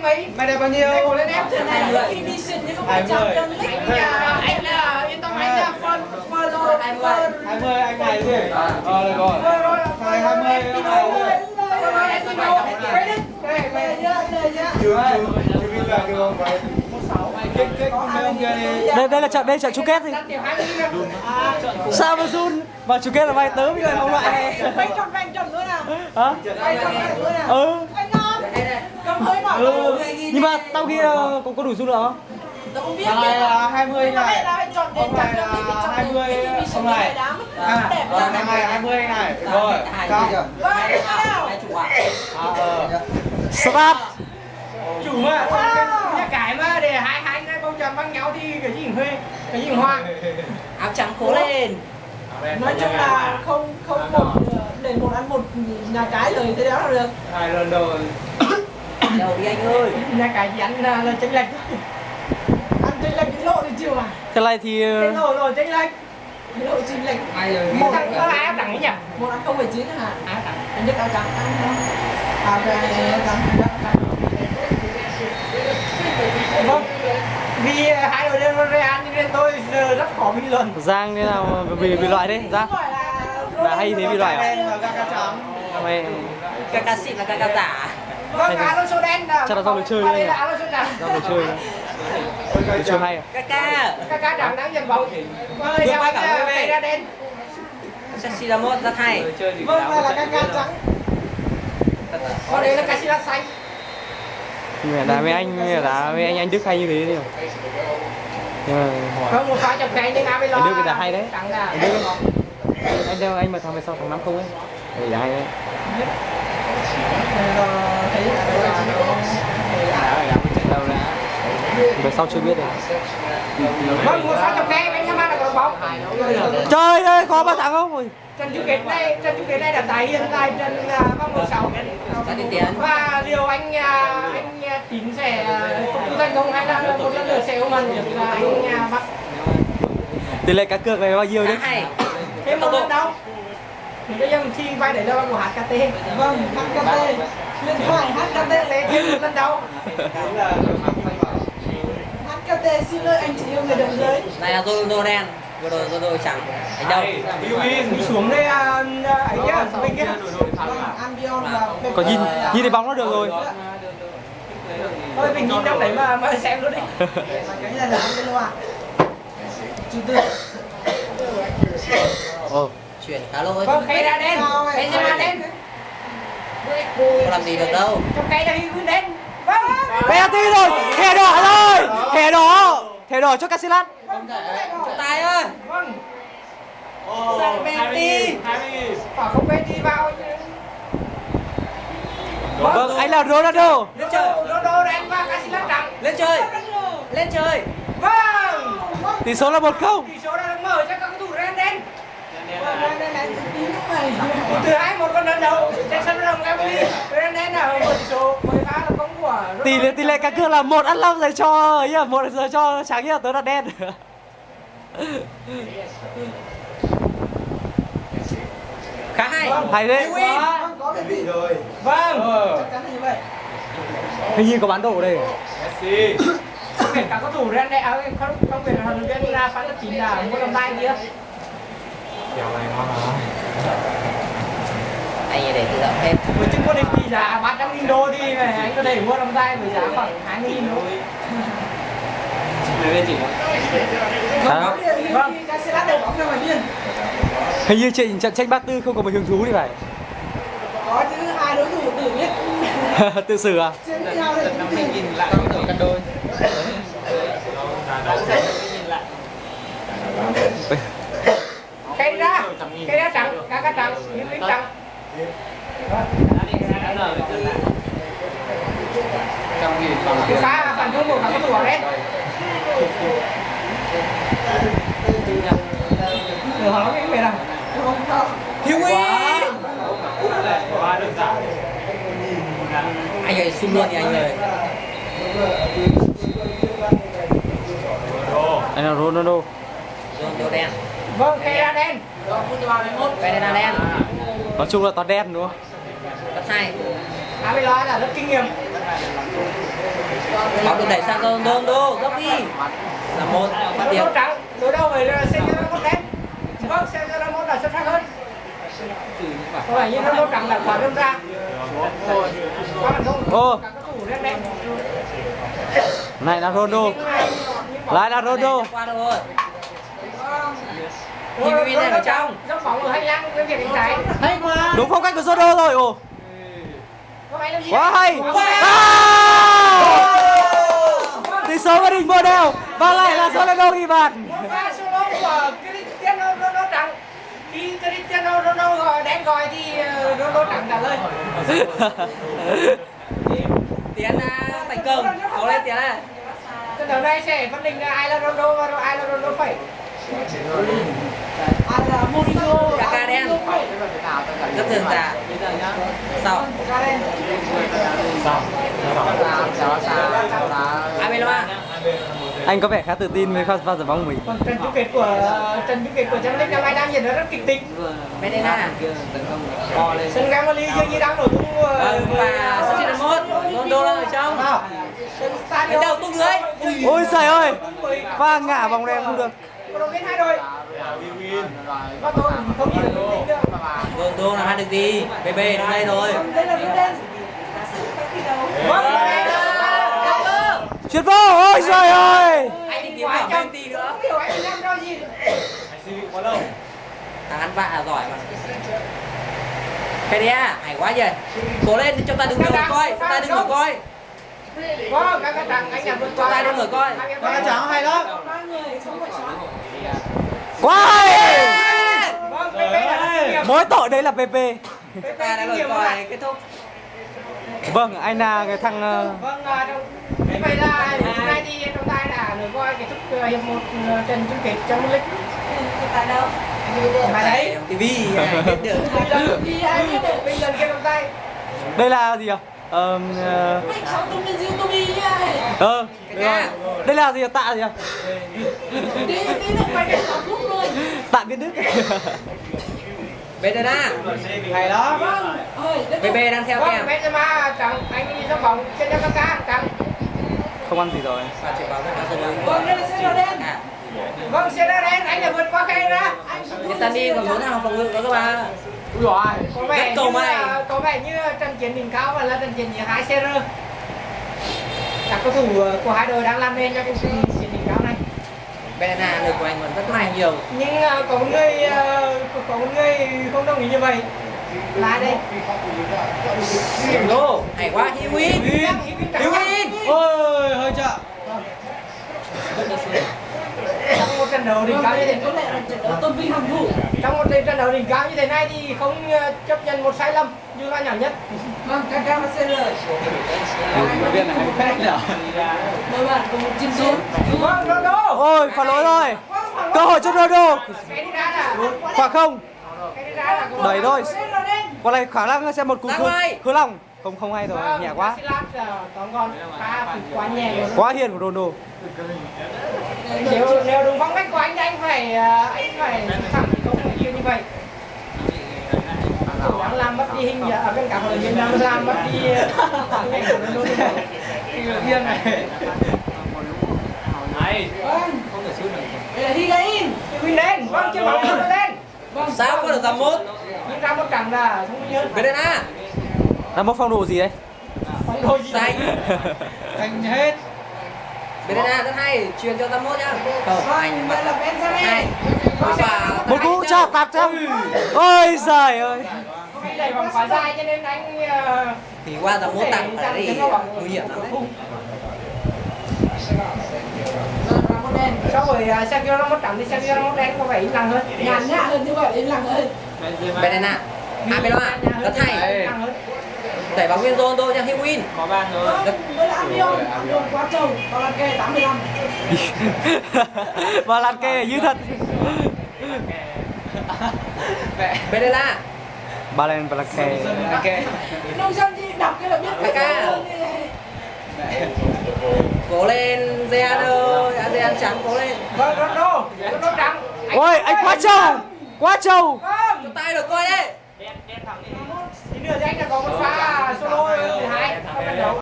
anh mấy? Mày đẹp bao nhiêu? Mày cổ lên em Trận này là Division chứ không phải League Anh à, anh à, yên tâm anh à, phân phân rồi phân 20 anh này gì? Ờ được rồi. rồi. rồi. Này 20 anh này. rồi em đi đâu về đi đây là không đi. đây đây là trận đây là trận chung kết hai mươi nghìn sao mà run? Mà chung kết là mày tớ với người ông loại này Vay tròn vay tròn nữa nào. Hả? Vay tròn vay nữa nào. Ừ Cầm hơi bỏ ừ nhưng mà tao kia có có đủ run được không Tao không biết Thằng này là 20 Nhưng mà này. Ông này Champions League là chọn 20 đến Division ông này. này đám À, Đẹp ờ, lắm thằng này 20 anh này. Rồi. Xong. Vâng, nào À ờ. start chủ mà nhà cái mà để hai hai cái bông tràm băng nhau thì cái gì huê cái gì hoa Áo trắng cố lên Nói chung là không không một để một ăn một nhà cái rồi thế đó là được Hai lần rồi. Đâu đi anh ơi nhà cái chỉ ăn là, là chênh lệch thôi ăn chênh lệch cái lộ thì chịu à thế này thì cái ờ, lộ rồi chênh lệch Cái độ chênh lệch một thằng có ai áp đẳng ấy nhỉ một ăn không phải chín hả áp đẳng anh nhất áo trắng ăn à cái vâng vì ờ, hai đội đều Real nên tôi rất khó bình luận giang thế nào mà bị bị loại đấy giang là là hay thế bị loại à mày Kaka xịn là Kaka giả vâng Alonso đen Chắc là do lối chơi đấy đây nhỉ? Ra một chơi. Được chơi hay à? Kaka cá trắng đang giành bóng vâng quá cả ờ, cây ra đen. Chelsea là một rất hay vâng là là cá trắng. Còn đây là Casillas xanh. Mà đá với anh đá với anh anh Đức hay như thế nhưng mà Không một pha chọc cái nhưng Abel Anh Đức thì đá hay đấy. Anh Đức. Anh đâu anh mà thằng về sau thằng năm không ấy. Thì đá hay đấy về sau chưa biết được. Vâng, là trời ơi có ba thằng không? Trận chung kết này trận chung kết này đã tái hiện lại trận à, vòng một sáu và liệu anh à, anh à, tín sẽ à, phục vụ thành công hay là một lần nữa sẽ ôm hận được là anh à, bắt. Tỷ lệ cá cược này bao nhiêu đấy? Thêm một lần đâu? Thì bây giờ mình thi vai để đâu của HKT Vâng, HKT Điện thoại HKT lấy thêm một lần đâu HKT xin lỗi anh chị yêu người đồng giới. Này là Ronaldo đen. Vừa rồi Ronaldo trắng Đánh đâu. Mình xuống đây à, à, ấy nhá mình kia. Albion và Pep còn nhìn nhìn thấy bóng nó được rồi. Thôi mình nhìn đâu đấy mà mà xem luôn đi Cái này là Angelo à? Chủ tư ồ Chuyển khá lỗi vâng khay ra đen. Khay ra đen Không làm gì được đâu. Trong khay là ghi đen vâng. Penalty rồi thẻ đỏ rồi thẻ đỏ thẻ đỏ cho Casillas. Trọng tài ơi. Vâng. Sao penalty bảo không đi vào vâng. anh là Ronaldo. Lên chơi. Ronaldo đen và Casillas trắng Lên chơi. Lên chơi. Vâng. Tỷ số là một không. Tỷ số được mở cho các cầu thủ Real đen Này. Từ hai một con lần đầu tỷ số 13 là bóng của tỷ lệ tỷ lệ cá cược là một ăn long dành cho ấy à một giờ cho trắng nhá tớ là đen Khá hay hay đấy Có bị rồi. vâng Ờ. Chắc chắn là như vậy hình như có bán đồ ở đây Messi. không biết các cầu thủ Real đen à, không không biết là huấn luyện viên là phán lớp chín là mua đồng tay kia Kèo này ngon mà. Anh để tự động thêm với chứng có định kỳ giá 300 nghìn đô thì anh có thể mua đồng tay với giá khoảng 20 nghìn đô Sao? vâng đầu bóng ra ngoài biên hình như trận trận tranh bát tư không có một hứng thú thì phải. Có chứ hai đối thủ tự biết. Tự xử à? Trên nhau thì cũng nhìn lại. Có cân đôi. cây ra cây ra trắng cá cá trắng những miếng trắng cái phản công của các cầu thủ ở đây Được hỏi cái gì nào Thiếu Uy Anh ơi xung luôn đi anh ơi anh là Ronaldo Ronaldo đen. Vâng cây đen Ferdinand đen nói chung là toàn đen đúng không? Rất hay Abelard là rất kinh nghiệm. Đẩy sang Ronaldo gấp đi. Là một bắt Đối điểm. trắng, đối đầu với Sergio Ramos đen. Vâng, Sergio Ramos là xuất sắc hơn. Có vẻ như Ramos trắng là quá đâm ra. Ô. Này là Ronaldo. Lại là Ronaldo Nhìn bên này ở trong. Dốc bóng ở hành lang bên phía cánh trái. hay quá. Đúng phong cách của Ronaldo rồi ồ. Quá hay. Tỷ số gia đình vô đều và lại là Ronaldo ghi bàn. Một pha solo của Cristiano Ronaldo trắng. Khi Cristiano Ronaldo gọi đen gọi thì ờ, Ronaldo trắng trả lời. tiến à, thành công. Cố lên tiến à Trận đấu này sẽ phân định ai là Ronaldo và ai là Ronaldo phẩy. Là Mourinho Kaká đen. rất thường tạ sau Abeloma anh có vẻ khá tự tin với pha pha giải bóng của mình. Còn trận chung kết của trận chung kết của Champions League năm nay đang diễn ra rất kịch tính. Medina Sân Gamali dường như đang nổi tung ờ, vâng và số 91 Ronaldo đang ở trong. Sân stadion. Đánh đầu tung. Ui. ôi trời ơi. pha ngã bóng đen không được động viên hai đội. Và tôi không nhìn được. Nữa. Ronaldo làm ăn được gì BB đến đây rồi đây là đứa đen Vâng, đây là chuyển vô ôi trời ơi. anh đi kiếm cả Messi nữa. Không hiểu anh đang do gì. thằng ăn vạ là giỏi mà. Pedia hay quá vậy cố lên cho ta đừng ngửa coi cho ta đừng ngửa coi. Vâng, các cái thằng anh làm vượt qua. Cho tay đừng ngửa coi. Ba trắng hay lắm. ba người sống phải sống quá Vâng, PP là mỗi tội đấy là PP ta đã lời coi kết thúc. Vâng anh là cái thằng ờ, Vâng, à, trong như vậy là hôm nay thì trọng tài đã nổi coi kết thúc ờ, hiệp một ờ, trận chung kết Champions League. tại đâu? Mà đấy, TV biết được. Đi ai biết được? Bây giờ kia trọng tài đây là gì ạ? Ờm, ờ. Youtube nha ờ rồi. đây là gì tạ gì đi đi luôn. Tạ biến đức. Bedena Hay lắm. vâng. BB đang theo Vâng, kèm Benzema trắng, anh đi sóc bóng trên cho Kaká trắng. không ăn gì rồi. Vâng đây là xe đỏ đen. À. Vâng, xe đen anh đã vượt qua khay ra. Nhân Tani còn muốn hàng phòng ngự đó các bạn Có vẻ cầu như may. là- có vẻ như trận chiến đỉnh cao và là trận chiến giữa hai CR. Các cầu thủ ờ, của hai đội đang làm nên cho cái trận chiến đỉnh cao này. Bedena lực của anh vẫn rất là nhiều Nhưng ờ, có một người ờ, có- một người không đồng ý như vậy. Là đây? Ronaldo hay quá Hiwin Hiwin Ôi, hơi chậm. Trận đấu đỉnh cao như thế là trận đấu tôn vinh hàng thủ. Trong một trận đấu đỉnh cao như thế này thì không ờ, chấp nhận một sai lầm dù là nhỏ nhất. vâng Kaká và CR Viên này nhở. bạn một chiến chiến Vâng, Ronaldo. ôi phản lỗi rồi. Cơ hội cho Ronaldo. Là khoảng không. Đẩy thôi. Đỏ đen còn này khả năng sẽ một cú khứ lòng không không hay rồi Vâng, nhẹ quá pha thì quá nhẹ rồi. quá hiền của Ronaldo. Nếu nếu đúng phong cách của anh thì anh phải ờ, anh phải thẳng không như như vậy. Thủ đang làm mất đi hình ở bên cả hội viên đang làm mất đi hình ảnh của Ronaldo. Viên này. vâng. Đây là Higuain Win lên. Vâng chưa bóng lên. Vâng. Sao có được tầm một nhưng ra một trận là thông minh hơn Bedena là một phong độ gì đấy? Phong độ gì? Xanh. Thành hết. Bedena rất hay truyền cho tầm một nhá không vâng anh đây là Benzema một cú chặt tạt trong ôi giời ơi. Hôm nay đẩy vòng quá dài cho nên anh ờ, thì qua tầm một tặng ở đây nguy hiểm lắm đấy. sau rồi ờ, Sergio Ramos trắng thì Sergio Ramos đen có vẻ im lặng hơn. Nhàn nhã hơn như vậy im lặng hơn. Bedena Abeloma rất hay Đẩy bóng lên Ronaldo cho Hiwin Có ban rồi. vâng đây là Albion Albion quá trâu kê 85 và lạt kê như thật. Bedena Balen kê. Ok. nông dân gì đọc cái là biết Kaká. cố lên Zeano Zeano trắng cố lên. Vâng Ronaldo. Ronaldo trắng ôi anh quá trâu. quá trâu. Vâng. Chụp tay được coi đấy tí nữa thì anh đã có một pha solo thứ hai trong trận đấu